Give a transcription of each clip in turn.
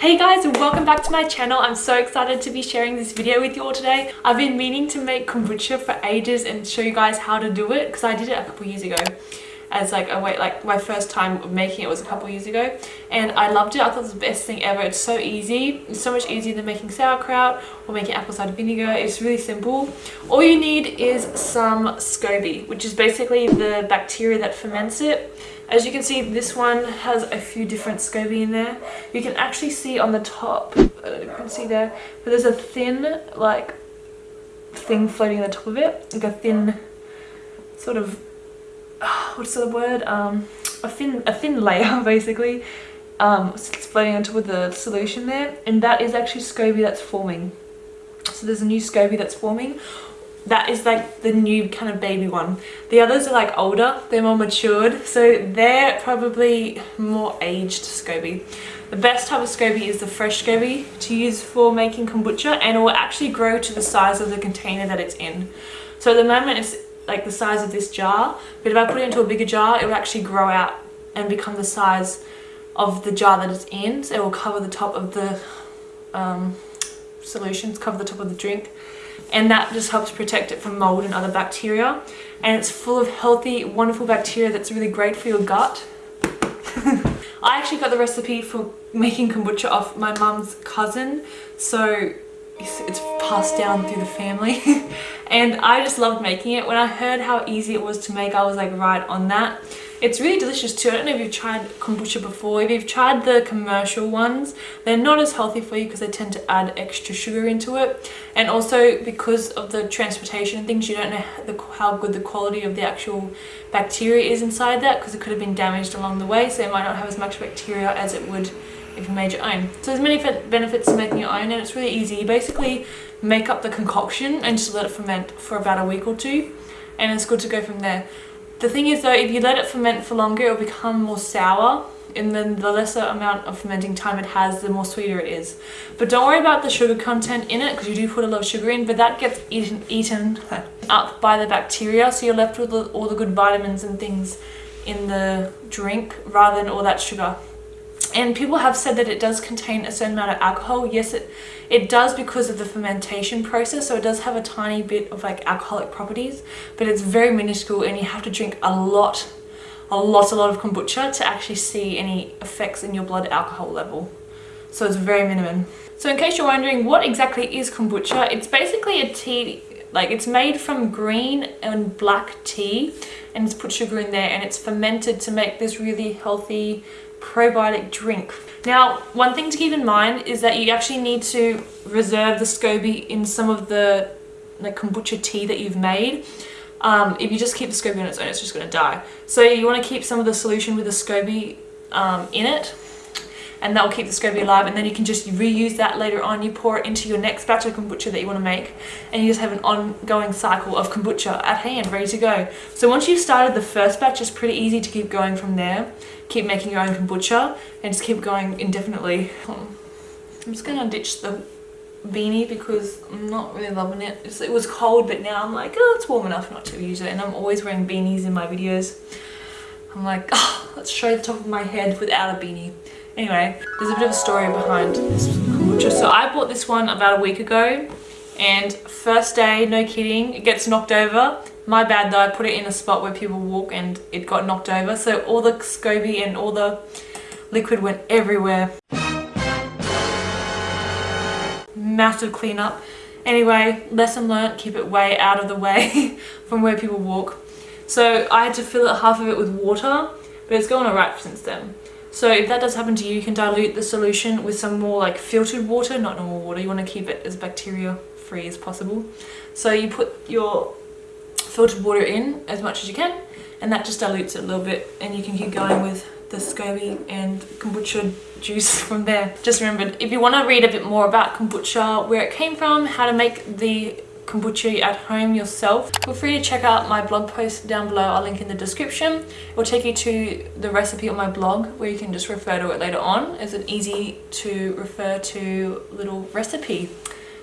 Hey guys, and welcome back to my channel. I'm so excited to be sharing this video with you all today. I've been meaning to make kombucha for ages and show you guys how to do it because I did it a couple years ago. As like a wait like my first time making it was a couple years ago and I loved it. I thought it was the best thing ever. It's so easy. It's so much easier than making sauerkraut or making apple cider vinegar. It's really simple. All you need is some SCOBY which is basically the bacteria that ferments it as you can see this one has a few different SCOBY in there. You can actually see on the top I don't know if you can see there but there's a thin like thing floating on the top of it like a thin sort of what's the word? Um a thin a thin layer basically um it's floating on top of the solution there and that is actually SCOBY that's forming. So there's a new SCOBY that's forming that is like the new kind of baby one. The others are like older they're more matured so they're probably more aged SCOBY. The best type of SCOBY is the fresh SCOBY to use for making kombucha and it will actually grow to the size of the container that it's in. So at the moment it's like the size of this jar but if I put it into a bigger jar it will actually grow out and become the size of the jar that it's in. So it will cover the top of the um, solutions cover the top of the drink and that just helps protect it from mold and other bacteria and it's full of healthy wonderful bacteria that's really great for your gut I actually got the recipe for making kombucha off my mum's cousin so it's passed down through the family and I just loved making it. When I heard how easy it was to make I was like right on that. It's really delicious too. I don't know if you've tried kombucha before. If you've tried the commercial ones, they're not as healthy for you because they tend to add extra sugar into it. And also because of the transportation and things, you don't know how good the quality of the actual bacteria is inside that because it could have been damaged along the way. So it might not have as much bacteria as it would if you made your own. So there's many benefits to making your own and it's really easy. You basically make up the concoction and just let it ferment for about a week or two and it's good to go from there. The thing is though, if you let it ferment for longer, it'll become more sour and then the lesser amount of fermenting time it has, the more sweeter it is. But don't worry about the sugar content in it because you do put a lot of sugar in, but that gets eaten, eaten up by the bacteria so you're left with all the good vitamins and things in the drink rather than all that sugar and people have said that it does contain a certain amount of alcohol. Yes it it does because of the fermentation process so it does have a tiny bit of like alcoholic properties but it's very minuscule and you have to drink a lot a lot a lot of kombucha to actually see any effects in your blood alcohol level. So it's very minimum. So in case you're wondering what exactly is kombucha it's basically a tea like it's made from green and black tea and it's put sugar in there and it's fermented to make this really healthy probiotic drink. Now, one thing to keep in mind is that you actually need to reserve the SCOBY in some of the like kombucha tea that you've made. Um, if you just keep the SCOBY on its own, it's just going to die. So you want to keep some of the solution with the SCOBY um, in it and that will keep the SCOBY alive and then you can just reuse that later on you pour it into your next batch of kombucha that you want to make and you just have an ongoing cycle of kombucha at hand ready to go so once you've started the first batch it's pretty easy to keep going from there keep making your own kombucha and just keep going indefinitely. Um, I'm just gonna ditch the beanie because I'm not really loving it. It's, it was cold but now I'm like oh it's warm enough not to use it. And I'm always wearing beanies in my videos. I'm like oh let's show the top of my head without a beanie. Anyway, there's a bit of a story behind this kombucha. So I bought this one about a week ago and first day, no kidding, it gets knocked over. My bad though, I put it in a spot where people walk and it got knocked over. So all the SCOBY and all the liquid went everywhere. Massive cleanup. Anyway, lesson learnt, keep it way out of the way from where people walk. So I had to fill it half of it with water, but it's gone alright since then. So if that does happen to you, you can dilute the solution with some more like filtered water, not normal water. You want to keep it as bacteria free as possible. So you put your filtered water in as much as you can and that just dilutes it a little bit and you can keep going with the SCOBY and kombucha juice from there. Just remember, if you want to read a bit more about kombucha, where it came from, how to make the kombucha at home yourself feel free to check out my blog post down below. I'll link in the description. It will take you to the recipe on my blog where you can just refer to it later on it's an easy to refer to little recipe.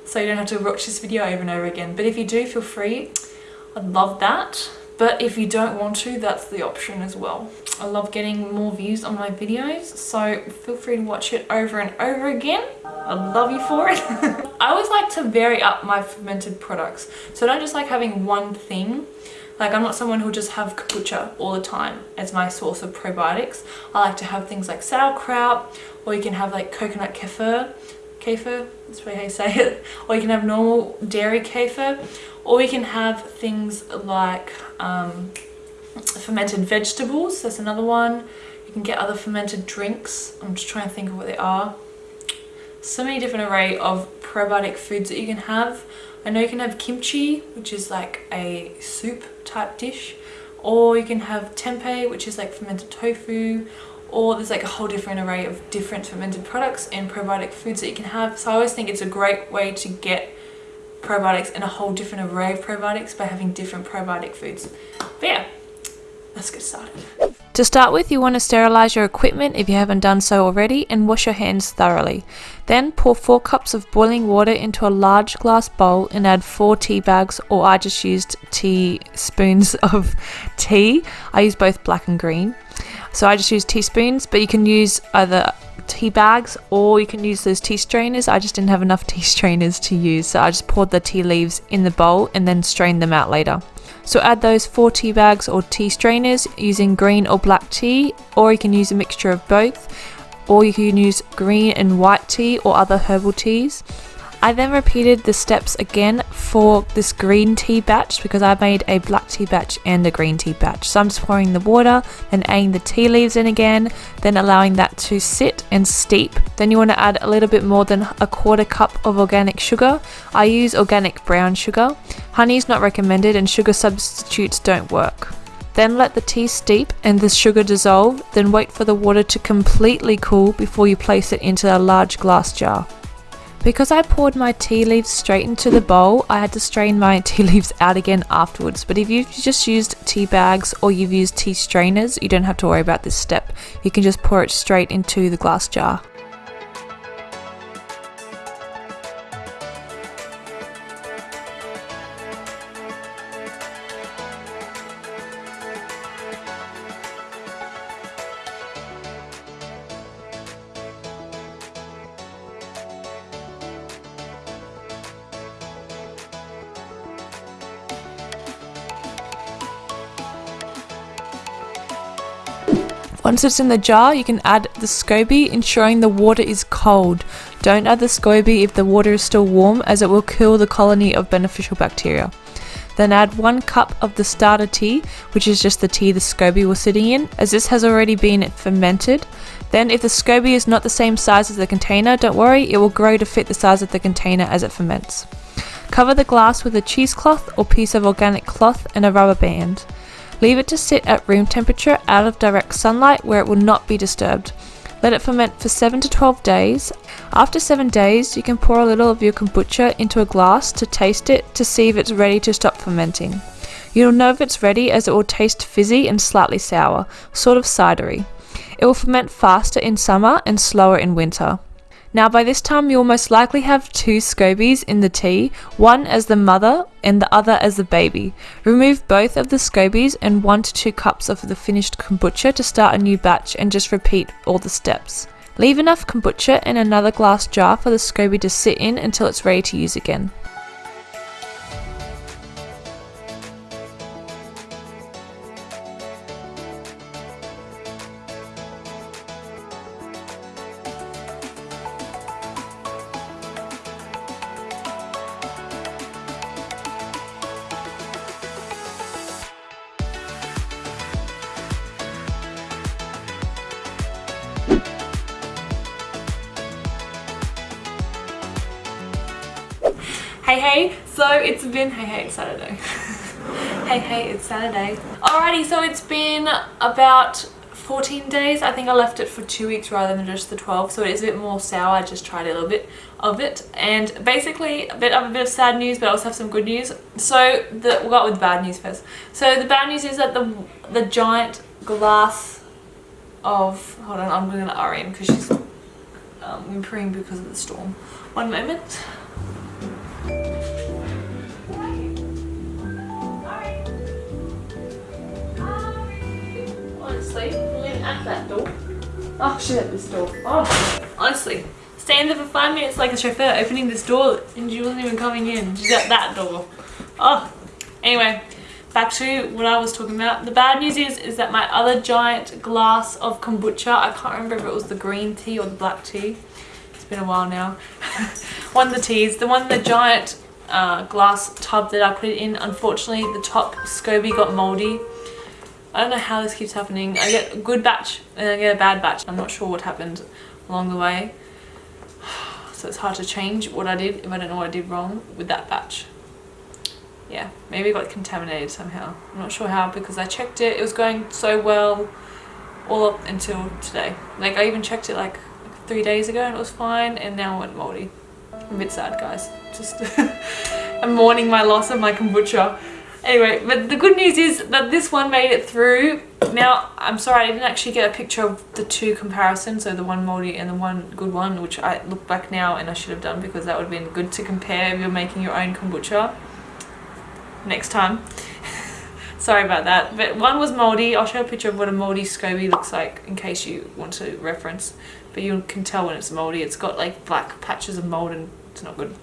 So you don't have to watch this video over and over again. But if you do feel free i'd love that but if you don't want to that's the option as well I love getting more views on my videos so feel free to watch it over and over again I love you for it I always like to vary up my fermented products so I don't just like having one thing like I'm not someone who'll just have kombucha all the time as my source of probiotics. I like to have things like sauerkraut or you can have like coconut kefir. Kefir, that's how you say it. Or you can have normal dairy kefir. Or you can have things like um, fermented vegetables. That's another one. You can get other fermented drinks. I'm just trying to think of what they are. So many different array of probiotic foods that you can have. I know you can have kimchi, which is like a soup type dish, or you can have tempeh, which is like fermented tofu, or there's like a whole different array of different fermented products and probiotic foods that you can have. So I always think it's a great way to get probiotics and a whole different array of probiotics by having different probiotic foods. But yeah, let's get started. To start with, you want to sterilize your equipment if you haven't done so already and wash your hands thoroughly. Then pour 4 cups of boiling water into a large glass bowl and add 4 tea bags or I just used teaspoons of tea. I use both black and green. So I just use teaspoons, but you can use either tea bags or you can use those tea strainers. I just didn't have enough tea strainers to use, so I just poured the tea leaves in the bowl and then strained them out later. So add those four tea bags or tea strainers using green or black tea, or you can use a mixture of both, or you can use green and white tea or other herbal teas. I then repeated the steps again for this green tea batch because I made a black tea batch and a green tea batch. So I'm just pouring the water, then adding the tea leaves in again, then allowing that to sit and steep. Then you want to add a little bit more than a quarter cup of organic sugar. I use organic brown sugar. Honey is not recommended and sugar substitutes don't work. Then let the tea steep and the sugar dissolve, then wait for the water to completely cool before you place it into a large glass jar. Because I poured my tea leaves straight into the bowl, I had to strain my tea leaves out again afterwards. But if you've just used tea bags or you've used tea strainers, you don't have to worry about this step. You can just pour it straight into the glass jar. Once it's in the jar, you can add the SCOBY, ensuring the water is cold. Don't add the SCOBY if the water is still warm, as it will kill the colony of beneficial bacteria. Then add 1 cup of the starter tea, which is just the tea the SCOBY was sitting in, as this has already been fermented. Then if the SCOBY is not the same size as the container, don't worry, it will grow to fit the size of the container as it ferments. Cover the glass with a cheesecloth or piece of organic cloth and a rubber band. Leave it to sit at room temperature out of direct sunlight where it will not be disturbed. Let it ferment for 7 to 12 days. After 7 days, you can pour a little of your kombucha into a glass to taste it to see if it's ready to stop fermenting. You'll know if it's ready as it will taste fizzy and slightly sour, sort of cidery. It will ferment faster in summer and slower in winter. Now by this time you'll most likely have two scobies in the tea, one as the mother and the other as the baby. Remove both of the scobies and 1 to 2 cups of the finished kombucha to start a new batch and just repeat all the steps. Leave enough kombucha in another glass jar for the SCOBY to sit in until it's ready to use again. Hey hey, so it's been, hey hey, it's Saturday. hey hey, it's Saturday. Alrighty, so it's been about 14 days. I think I left it for two weeks rather than just the 12, so it is a bit more sour. I just tried a little bit of it. And basically, a bit of a bit of sad news, but I also have some good news. So the, we'll go with the bad news first. So the bad news is that the, the giant glass of, hold on, I'm going to REM because she's um, because of the storm. One moment. Honestly, lean at that door. Oh shit, at this door. Oh, honestly, stand there for five minutes like a chauffeur opening this door and she wasn't even coming in. She's at that door. Oh, anyway, back to what I was talking about. The bad news is, is that my other giant glass of kombucha, I can't remember if it was the green tea or the black tea. It's been a while now. one of the teas, the one, the giant uh, glass tub that I put it in, unfortunately the top SCOBY got moldy. I don't know how this keeps happening. I get a good batch and I get a bad batch. I'm not sure what happened along the way. So it's hard to change what I did if I don't know what I did wrong with that batch. Yeah, maybe it got contaminated somehow. I'm not sure how because I checked it. It was going so well all up until today. Like I even checked it like three days ago and it was fine and now it went moldy. I'm a bit sad guys. Just I'm mourning my loss of my kombucha. Anyway, but the good news is that this one made it through. Now, I'm sorry I didn't actually get a picture of the two comparisons, so the one moldy and the one good one, which I look back now and I should have done because that would have been good to compare if you're making your own kombucha next time. sorry about that. But one was moldy. I'll show a picture of what a moldy SCOBY looks like in case you want to reference. But you can tell when it's moldy. It's got like black patches of mold and it's not good.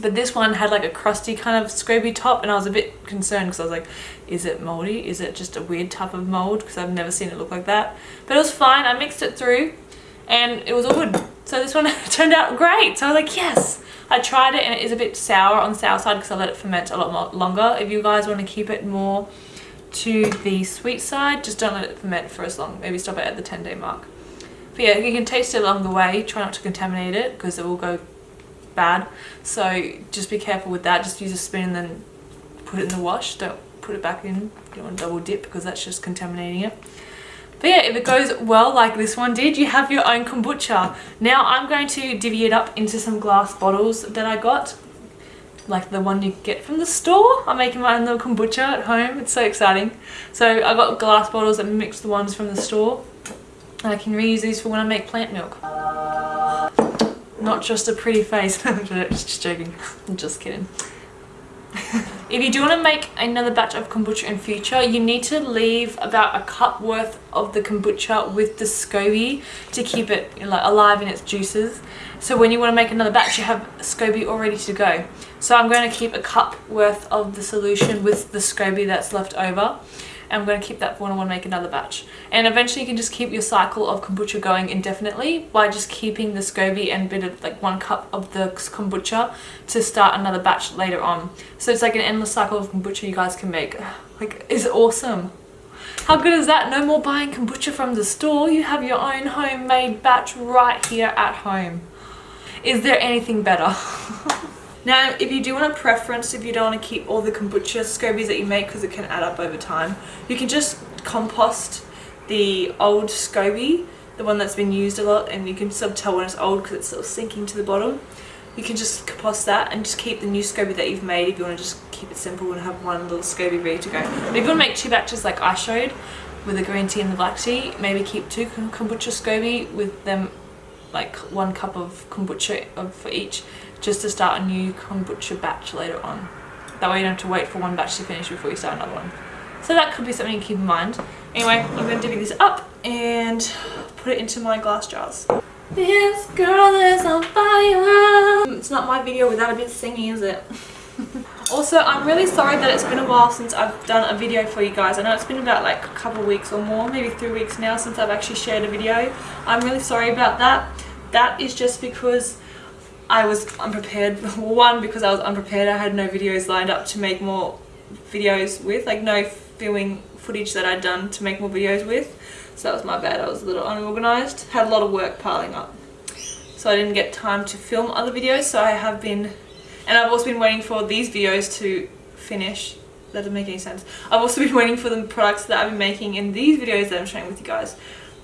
But this one had like a crusty kind of SCOBY top and I was a bit concerned because I was like, is it moldy? Is it just a weird type of mold? Because I've never seen it look like that. But it was fine. I mixed it through and it was all good. So this one turned out great. So I was like, yes. I tried it and it is a bit sour on the sour side because I let it ferment a lot more longer. If you guys want to keep it more to the sweet side, just don't let it ferment for as long. Maybe stop it at the 10 day mark. But yeah, you can taste it along the way. Try not to contaminate it because it will go bad. So just be careful with that. Just use a spoon and then put it in the wash. Don't put it back in. You don't want to double dip because that's just contaminating it. But yeah, if it goes well like this one did, you have your own kombucha. Now I'm going to divvy it up into some glass bottles that I got. Like the one you get from the store. I'm making my own little kombucha at home. It's so exciting. So I got glass bottles and mixed the ones from the store. I can reuse these for when I make plant milk. Not just a pretty face. just joking. I'm just kidding. if you do want to make another batch of kombucha in future, you need to leave about a cup worth of the kombucha with the SCOBY to keep it like alive in its juices. So when you want to make another batch, you have SCOBY all ready to go. So I'm going to keep a cup worth of the solution with the SCOBY that's left over. I'm going to keep that for when I want to make another batch. And eventually you can just keep your cycle of kombucha going indefinitely by just keeping the SCOBY and bit of like one cup of the kombucha to start another batch later on. So it's like an endless cycle of kombucha you guys can make. Like, it's awesome. How good is that? No more buying kombucha from the store. You have your own homemade batch right here at home. Is there anything better? Now, if you do want a preference, if you don't want to keep all the kombucha scobies that you make because it can add up over time, you can just compost the old SCOBY, the one that's been used a lot, and you can still tell when it's old because it's of sinking to the bottom. You can just compost that and just keep the new SCOBY that you've made if you want to just keep it simple and have one little SCOBY ready to go. But if you want to make two batches like I showed, with the green tea and the black tea, maybe keep two kombucha SCOBY with them like one cup of kombucha uh, for each just to start a new kombucha batch later on. That way you don't have to wait for one batch to finish before you start another one. So that could be something to keep in mind. Anyway, I'm going to divvy this up and put it into my glass jars. This girl is on fire. It's not my video without a bit of singing, is it? also, I'm really sorry that it's been a while since I've done a video for you guys. I know it's been about like a couple weeks or more, maybe three weeks now since I've actually shared a video. I'm really sorry about that. That is just because I was unprepared. One, because I was unprepared. I had no videos lined up to make more videos with. Like no filming footage that I'd done to make more videos with. So that was my bad. I was a little unorganized. Had a lot of work piling up. So I didn't get time to film other videos. So I have been... And I've also been waiting for these videos to finish. That doesn't make any sense. I've also been waiting for the products that I've been making in these videos that I'm sharing with you guys.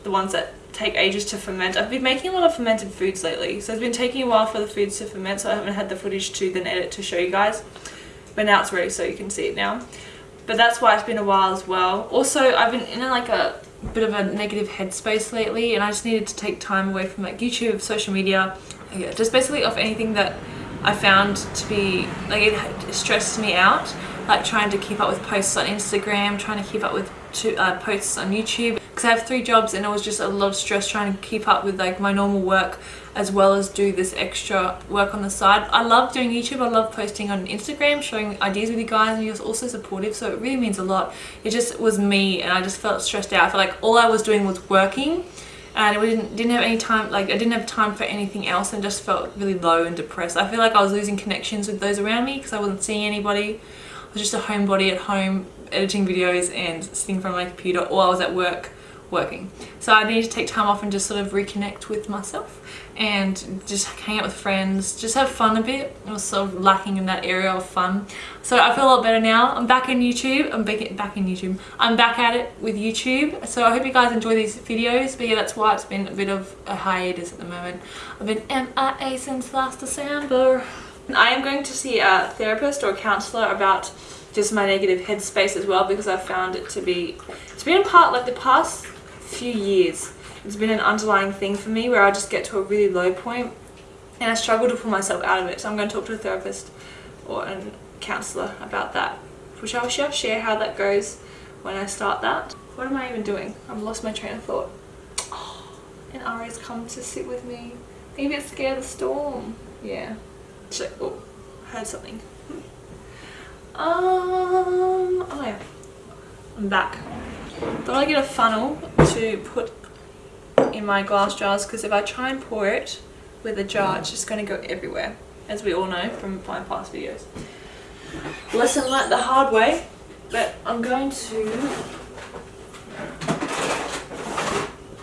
The ones that take ages to ferment. I've been making a lot of fermented foods lately, so it's been taking a while for the foods to ferment, so I haven't had the footage to then edit to show you guys. But now it's ready, so you can see it now. But that's why it's been a while as well. Also, I've been in like a bit of a negative headspace lately, and I just needed to take time away from like YouTube, social media, yeah, just basically off anything that I found to be, like it stressed me out like trying to keep up with posts on Instagram, trying to keep up with uh, posts on YouTube because I have three jobs and it was just a lot of stress trying to keep up with like my normal work as well as do this extra work on the side. I love doing YouTube. I love posting on Instagram, showing ideas with you guys and you're also supportive so it really means a lot. It just was me and I just felt stressed out. I felt like all I was doing was working and we didn't, didn't have any time, like I didn't have time for anything else and just felt really low and depressed. I feel like I was losing connections with those around me because I wasn't seeing anybody. I was just a homebody at home editing videos and sitting in front of my computer or I was at work working. So I needed to take time off and just sort of reconnect with myself and just hang out with friends, just have fun a bit. I was sort of lacking in that area of fun. So I feel a lot better now. I'm back in YouTube. I'm back in YouTube. I'm back at it with YouTube. So I hope you guys enjoy these videos. But yeah, that's why it's been a bit of a hiatus at the moment. I've been MIA since last December. I am going to see a therapist or a counsellor about just my negative headspace as well because I've found it to be, it's been a part like the past few years it's been an underlying thing for me where I just get to a really low point and I struggle to pull myself out of it. So I'm going to talk to a therapist or a counsellor about that, which I will share how that goes when I start that. What am I even doing? I've lost my train of thought. Oh, and Ari's come to sit with me. I'm a bit scared of the storm. Yeah. So, oh, heard something. Um, oh yeah. I'm back. Thought I'd get a funnel to put in my glass jars because if I try and pour it with a jar it's just going to go everywhere as we all know from my past videos. Lesson learnt the hard way but I'm going to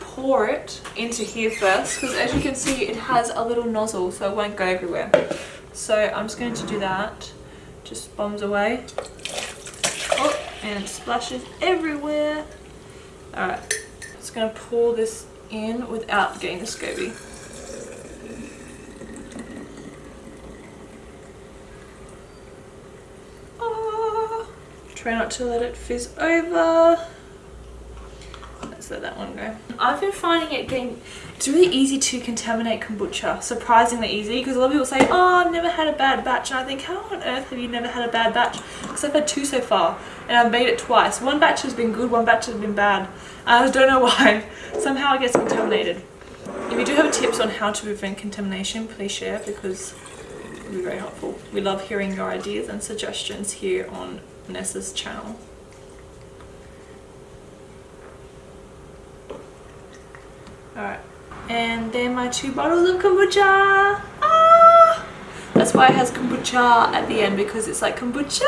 pour it into here first because as you can see it has a little nozzle so it won't go everywhere. So I'm just going to do that. Just bombs away. Oh, and it splashes everywhere. Alright, just going to pour this in without getting the SCOBY. Ah, try not to let it fizz over. Let's let that one go. I've been finding it getting, it's really easy to contaminate kombucha. Surprisingly easy because a lot of people say, oh, I've never had a bad batch. And I think, how on earth have you never had a bad batch? Because I've had two so far and I've made it twice. One batch has been good, one batch has been bad. I don't know why. Somehow it gets contaminated. If you do have tips on how to prevent contamination, please share because it would be very helpful. We love hearing your ideas and suggestions here on Nessa's channel. Alright, and then my two bottles of kombucha. Ah! That's why it has kombucha at the end because it's like kombucha.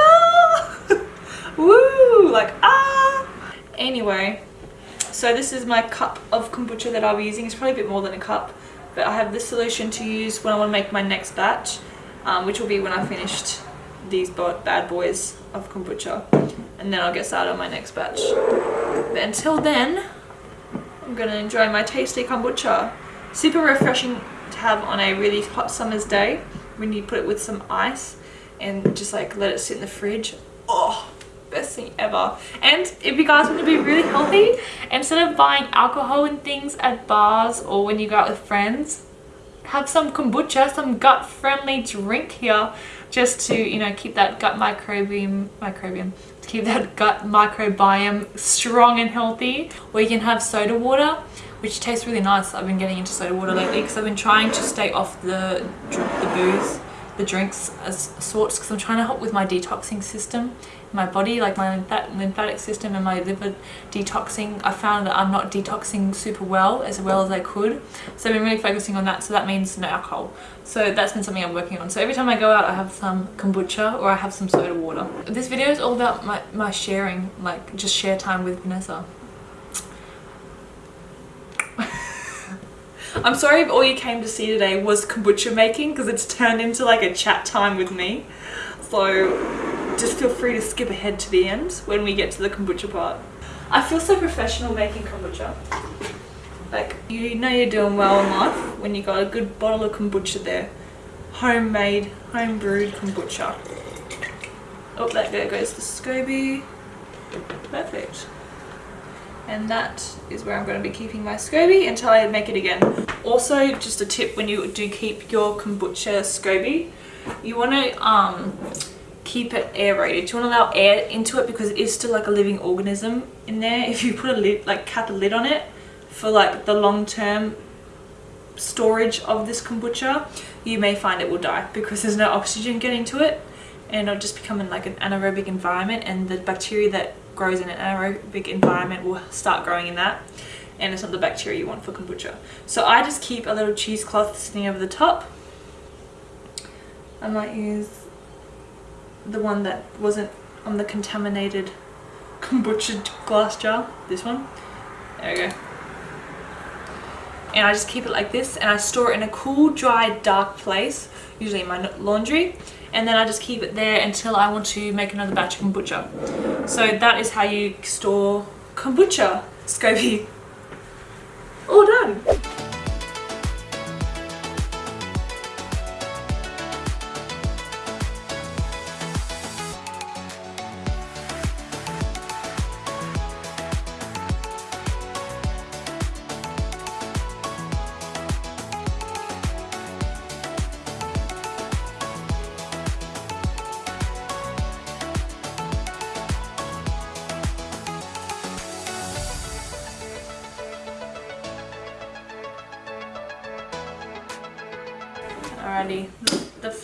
Woo! Like ah! Anyway, so this is my cup of kombucha that I'll be using. It's probably a bit more than a cup, but I have this solution to use when I want to make my next batch, um, which will be when I finished these bad boys of kombucha. And then I'll get started on my next batch. But until then, I'm to enjoy my tasty kombucha. Super refreshing to have on a really hot summer's day when you put it with some ice and just like let it sit in the fridge. Oh, best thing ever and if you guys want to be really healthy instead of buying alcohol and things at bars or when you go out with friends have some kombucha some gut friendly drink here just to you know keep that gut microbiome microbiome keep that gut microbiome strong and healthy or you can have soda water which tastes really nice. I've been getting into soda water lately because i've been trying to stay off the the booze the drinks as sorts because i'm trying to help with my detoxing system my body, like my lymphatic system and my liver detoxing, I found that I'm not detoxing super well as well as I could. So I've been really focusing on that. So that means no alcohol. So that's been something I'm working on. So every time I go out, I have some kombucha or I have some soda water. This video is all about my, my sharing, like just share time with Vanessa. I'm sorry if all you came to see today was kombucha making because it's turned into like a chat time with me. So just feel free to skip ahead to the end when we get to the kombucha part. I feel so professional making kombucha. Like, you know you're doing well in life when you got a good bottle of kombucha there. Homemade, home brewed kombucha. Oh, that there goes the SCOBY. Perfect. And that is where I'm going to be keeping my SCOBY until I make it again. Also, just a tip when you do keep your kombucha SCOBY, you want to um, keep it aerated. You want to allow air into it because it is still like a living organism in there. If you put a lid, like cap a lid on it for like the long term storage of this kombucha, you may find it will die because there's no oxygen getting to it and it'll just become in like an anaerobic environment and the bacteria that grows in an anaerobic environment will start growing in that and it's not the bacteria you want for kombucha. So I just keep a little cheesecloth sitting over the top. I might use the one that wasn't on the contaminated kombucha glass jar, this one. There we go. And I just keep it like this and I store it in a cool, dry, dark place, usually in my laundry. And then I just keep it there until I want to make another batch of kombucha. So that is how you store kombucha, SCOBY. All done.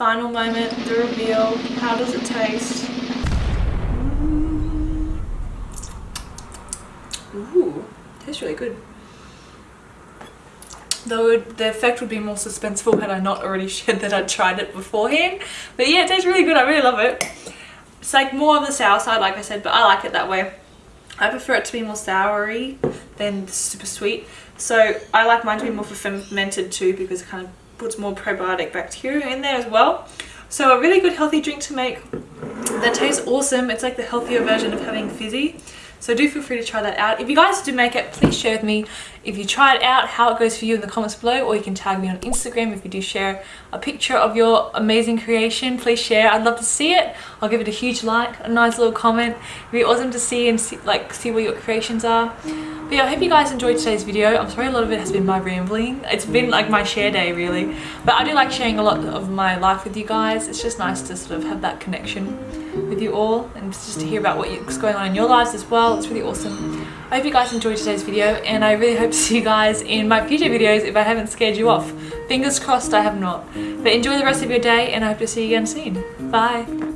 Final moment, the reveal. How does it taste? Ooh, tastes really good. Though the effect would be more suspenseful had I not already shared that I'd tried it beforehand. But yeah, it tastes really good. I really love it. It's like more of the sour side, like I said, but I like it that way. I prefer it to be more soury than super sweet. So I like mine to be more fermented too because it kind of puts more probiotic bacteria in there as well. So a really good healthy drink to make that tastes awesome. It's like the healthier version of having fizzy. So do feel free to try that out. If you guys do make it, please share with me if you try it out, how it goes for you in the comments below, or you can tag me on Instagram if you do share a picture of your amazing creation. Please share. I'd love to see it. I'll give it a huge like, a nice little comment. It'd be awesome to see and see, like see what your creations are. But yeah, I hope you guys enjoyed today's video. I'm sorry a lot of it has been my rambling. It's been like my share day really. But I do like sharing a lot of my life with you guys. It's just nice to sort of have that connection with you all and just to hear about what's going on in your lives as well. It's really awesome. I hope you guys enjoyed today's video and I really hope to see you guys in my future videos if I haven't scared you off. Fingers crossed I have not. But enjoy the rest of your day and I hope to see you again soon. Bye.